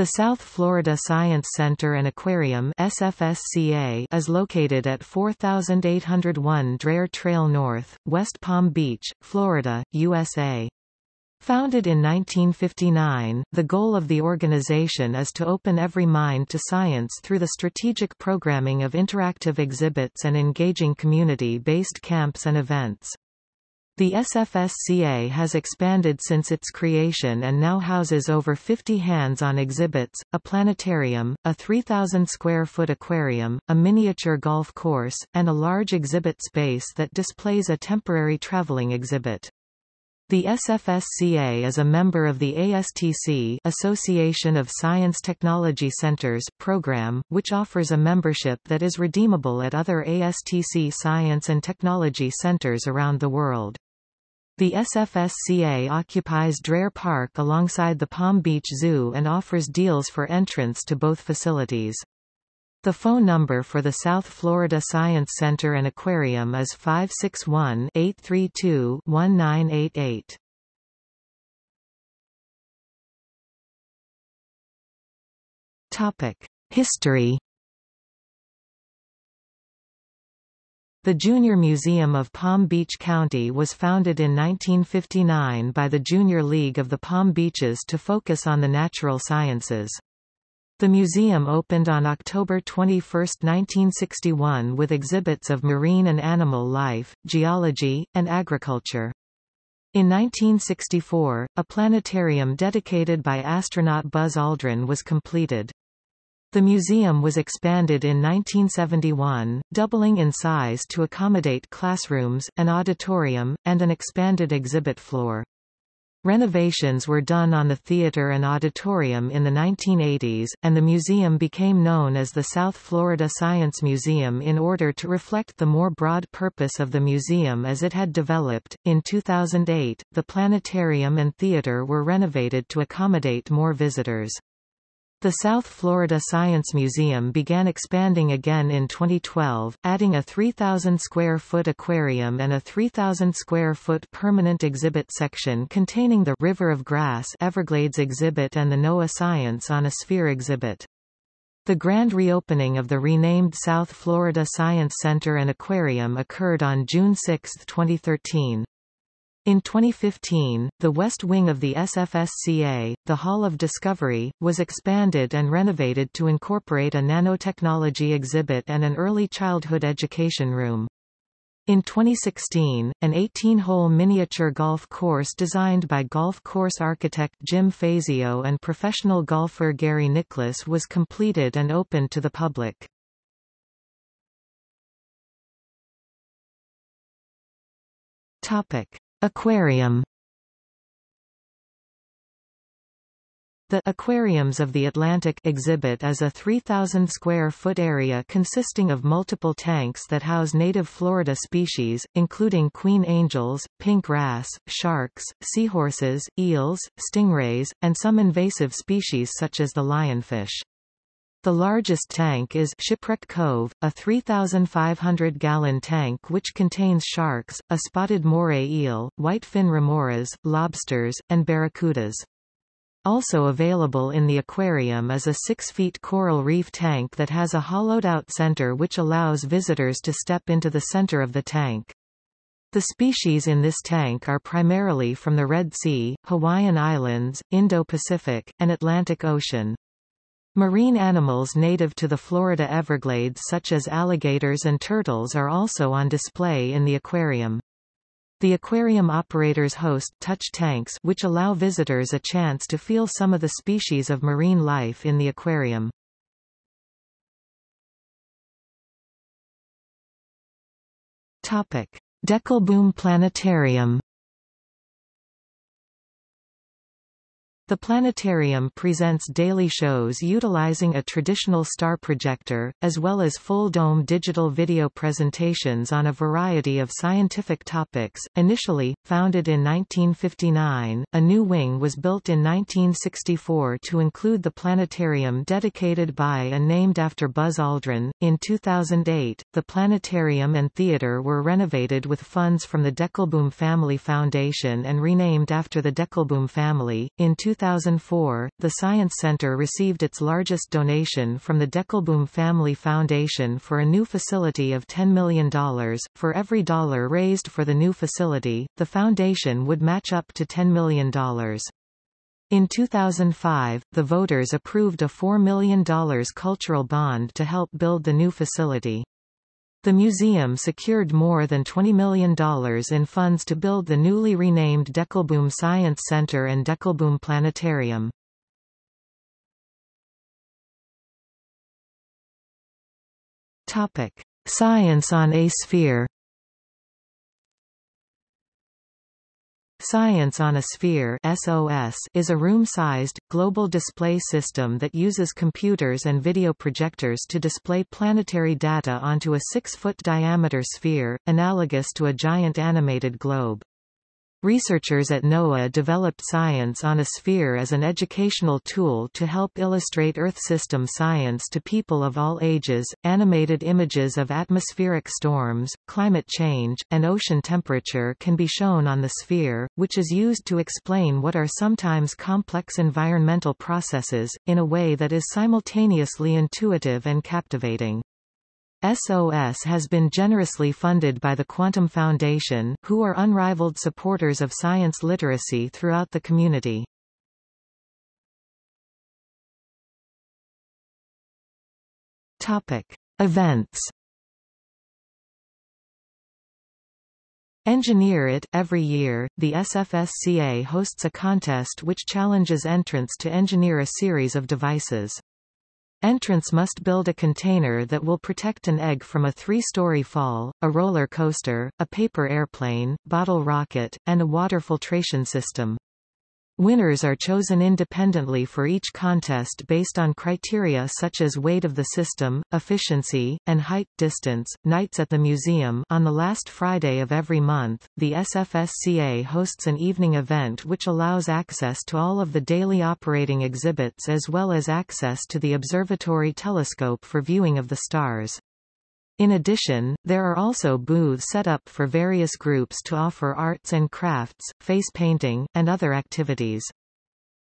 The South Florida Science Center and Aquarium SFSCA is located at 4801 Dreher Trail North, West Palm Beach, Florida, USA. Founded in 1959, the goal of the organization is to open every mind to science through the strategic programming of interactive exhibits and engaging community-based camps and events. The SFSCA has expanded since its creation and now houses over 50 hands-on exhibits, a planetarium, a 3,000-square-foot aquarium, a miniature golf course, and a large exhibit space that displays a temporary traveling exhibit. The SFSCA is a member of the ASTC Association of Science Technology Centers program, which offers a membership that is redeemable at other ASTC science and technology centers around the world. The SFSCA occupies Dreher Park alongside the Palm Beach Zoo and offers deals for entrance to both facilities. The phone number for the South Florida Science Center and Aquarium is 561-832-1988. History The Junior Museum of Palm Beach County was founded in 1959 by the Junior League of the Palm Beaches to focus on the natural sciences. The museum opened on October 21, 1961 with exhibits of marine and animal life, geology, and agriculture. In 1964, a planetarium dedicated by astronaut Buzz Aldrin was completed. The museum was expanded in 1971, doubling in size to accommodate classrooms, an auditorium, and an expanded exhibit floor. Renovations were done on the theater and auditorium in the 1980s, and the museum became known as the South Florida Science Museum in order to reflect the more broad purpose of the museum as it had developed. In 2008, the planetarium and theater were renovated to accommodate more visitors. The South Florida Science Museum began expanding again in 2012, adding a 3,000-square-foot aquarium and a 3,000-square-foot permanent exhibit section containing the River of Grass Everglades exhibit and the NOAA Science on a Sphere exhibit. The grand reopening of the renamed South Florida Science Center and Aquarium occurred on June 6, 2013. In 2015, the west wing of the SFSCA, the Hall of Discovery, was expanded and renovated to incorporate a nanotechnology exhibit and an early childhood education room. In 2016, an 18-hole miniature golf course designed by golf course architect Jim Fazio and professional golfer Gary Nicklaus was completed and opened to the public. Topic. Aquarium The Aquariums of the Atlantic exhibit is a 3,000 square foot area consisting of multiple tanks that house native Florida species, including queen angels, pink wrasse, sharks, seahorses, eels, stingrays, and some invasive species such as the lionfish. The largest tank is Shipwreck Cove, a 3,500-gallon tank which contains sharks, a spotted moray eel, whitefin remoras, lobsters, and barracudas. Also available in the aquarium is a 6-feet coral reef tank that has a hollowed-out center which allows visitors to step into the center of the tank. The species in this tank are primarily from the Red Sea, Hawaiian Islands, Indo-Pacific, and Atlantic Ocean. Marine animals native to the Florida Everglades such as alligators and turtles are also on display in the aquarium. The aquarium operators host touch tanks which allow visitors a chance to feel some of the species of marine life in the aquarium. Topic: Dekelboum Planetarium The planetarium presents daily shows utilizing a traditional star projector, as well as full-dome digital video presentations on a variety of scientific topics. Initially, founded in 1959, a new wing was built in 1964 to include the planetarium dedicated by and named after Buzz Aldrin. In 2008, the planetarium and theater were renovated with funds from the Dekelboum Family Foundation and renamed after the Dekelboum family. In 2004, the Science Center received its largest donation from the Dekelboum Family Foundation for a new facility of $10 million. For every dollar raised for the new facility, the foundation would match up to $10 million. In 2005, the voters approved a $4 million cultural bond to help build the new facility. The museum secured more than $20 million in funds to build the newly renamed Dekelboum Science Center and Dekelboum Planetarium. Topic: Science on a sphere. Science on a Sphere SOS is a room-sized, global display system that uses computers and video projectors to display planetary data onto a 6-foot diameter sphere, analogous to a giant animated globe. Researchers at NOAA developed Science on a Sphere as an educational tool to help illustrate Earth system science to people of all ages. Animated images of atmospheric storms, climate change, and ocean temperature can be shown on the sphere, which is used to explain what are sometimes complex environmental processes, in a way that is simultaneously intuitive and captivating. SOS has been generously funded by the Quantum Foundation, who are unrivaled supporters of science literacy throughout the community. Topic: Events. Engineer It Every year, the SFSCA hosts a contest which challenges entrants to engineer a series of devices. Entrants must build a container that will protect an egg from a three-story fall, a roller coaster, a paper airplane, bottle rocket, and a water filtration system. Winners are chosen independently for each contest based on criteria such as weight of the system, efficiency, and height distance. Nights at the museum on the last Friday of every month, the SFSCA hosts an evening event which allows access to all of the daily operating exhibits as well as access to the observatory telescope for viewing of the stars. In addition, there are also booths set up for various groups to offer arts and crafts, face painting, and other activities.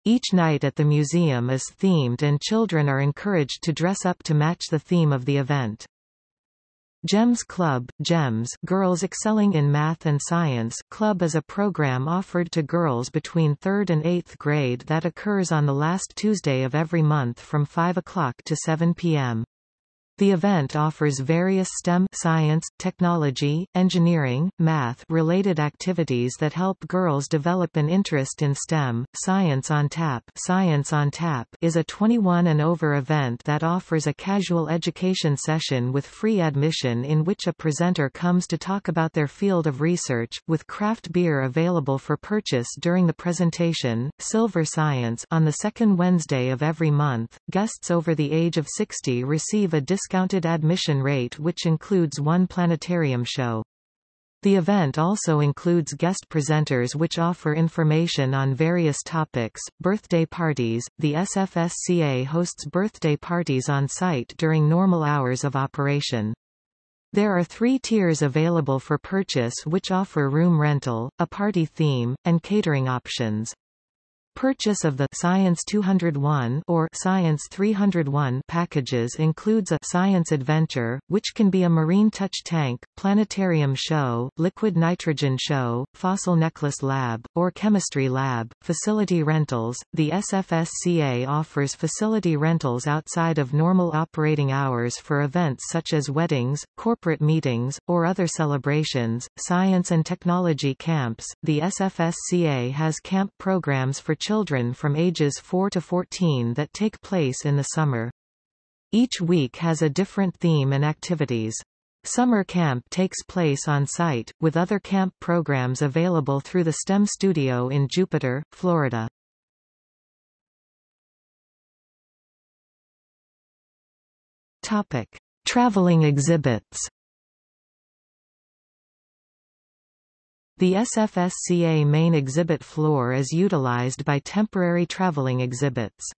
Each night at the museum is themed and children are encouraged to dress up to match the theme of the event. GEMS Club, GEMS Girls Excelling in Math and Science Club is a program offered to girls between 3rd and 8th grade that occurs on the last Tuesday of every month from 5 o'clock to 7 p.m. The event offers various STEM science, technology, engineering, math related activities that help girls develop an interest in STEM. Science on Tap, Science on Tap is a 21 and over event that offers a casual education session with free admission in which a presenter comes to talk about their field of research, with craft beer available for purchase during the presentation. Silver Science on the second Wednesday of every month, guests over the age of 60 receive a discount discounted admission rate which includes one planetarium show. The event also includes guest presenters which offer information on various topics. Birthday parties. The SFSCA hosts birthday parties on site during normal hours of operation. There are three tiers available for purchase which offer room rental, a party theme, and catering options. Purchase of the Science 201 or Science 301 packages includes a Science Adventure, which can be a marine touch tank, planetarium show, liquid nitrogen show, fossil necklace lab, or chemistry lab. Facility rentals. The SFSCA offers facility rentals outside of normal operating hours for events such as weddings, corporate meetings, or other celebrations. Science and technology camps. The SFSCA has camp programs for children from ages 4 to 14 that take place in the summer. Each week has a different theme and activities. Summer camp takes place on site, with other camp programs available through the STEM studio in Jupiter, Florida. Topic. Traveling exhibits The SFSCA main exhibit floor is utilized by temporary traveling exhibits.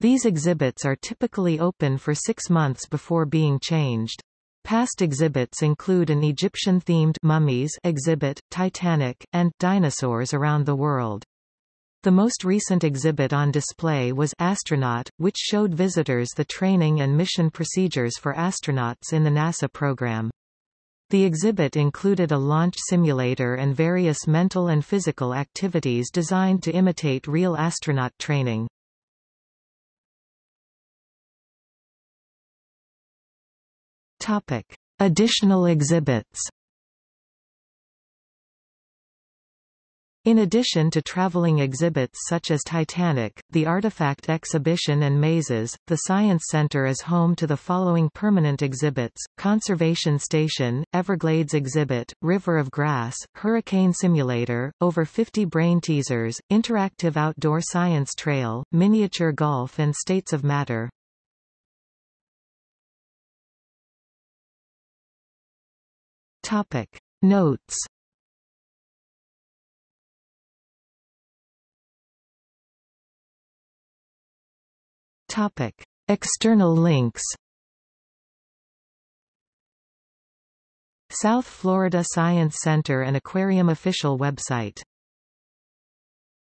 These exhibits are typically open for six months before being changed. Past exhibits include an Egyptian-themed mummies exhibit, Titanic, and dinosaurs around the world. The most recent exhibit on display was Astronaut, which showed visitors the training and mission procedures for astronauts in the NASA program. The exhibit included a launch simulator and various mental and physical activities designed to imitate real astronaut training. Topic. Additional exhibits In addition to traveling exhibits such as Titanic, the Artifact Exhibition and Mazes, the Science Center is home to the following permanent exhibits, Conservation Station, Everglades Exhibit, River of Grass, Hurricane Simulator, over 50 brain teasers, interactive outdoor science trail, miniature golf and states of matter. Topic. Notes Topic. External links South Florida Science Center and Aquarium official website